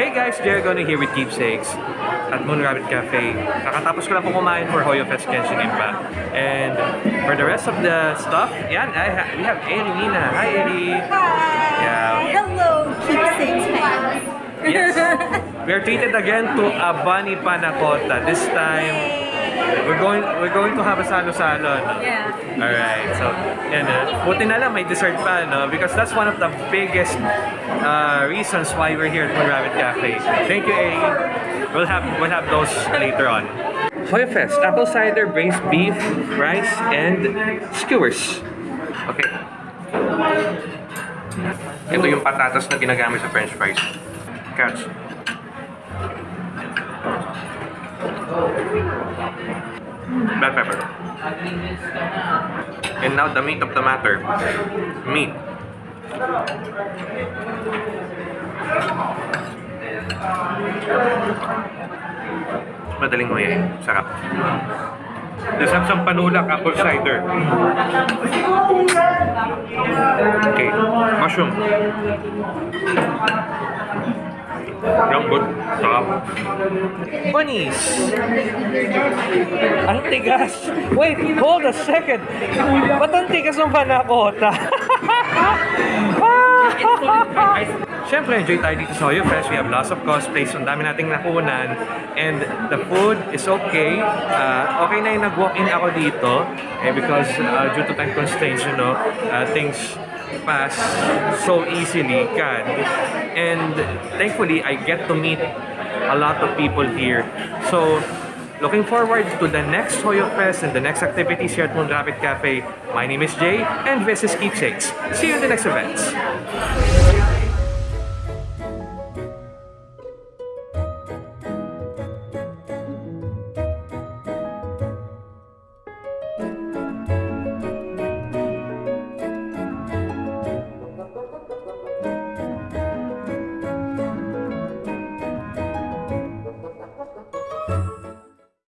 Hey guys, Jerry Gono here with Keepsakes at Moon Rabbit Cafe. Kakatapos ko lang po kumain for Hoyo Fest Genshin Impact. And for the rest of the stuff, yan, I ha- we have Eri Nina. Hi Eri! Yeah. Hello, keepsakes fans. Yes. We are treated again to a bunny panna cotta. This time, we're going we're going to have a salo-salo. No? Yeah. Alright, so, yan uh, Buti na lang may dessert pa, no? Because that's one of the biggest uh, reasons why we're here at Moon Rabbit Cafe. Thank you, A. We'll have, we'll have those later on. Hoya Fest, apple cider, braised beef, rice, and skewers. Okay. Ito yung patatas na ginagamit sa french fries. Catch. Bell pepper. And now the meat of the matter. Meat. Madaling yan. Sarap. Let's have some panulak apple cider. Okay. Mushroom. Lambot. Sarap. Bunnies! Ang tigas! Wait, hold a second! Ba't ang tigas ng panakota? Siyempre, enjoy tayo dito sa Hoyo Fest. We have lots of cosplays. Ang dami nating nakunan. And the food is okay. Uh, okay na yung nag-walk-in ako dito. Eh, because uh, due to time constraints, you know, uh, things pass so easily can. And thankfully, I get to meet a lot of people here. So, looking forward to the next Hoyo Fest and the next activities here at Moon Rabbit Cafe. My name is Jay, and this is Keepsakes. See you in the next events.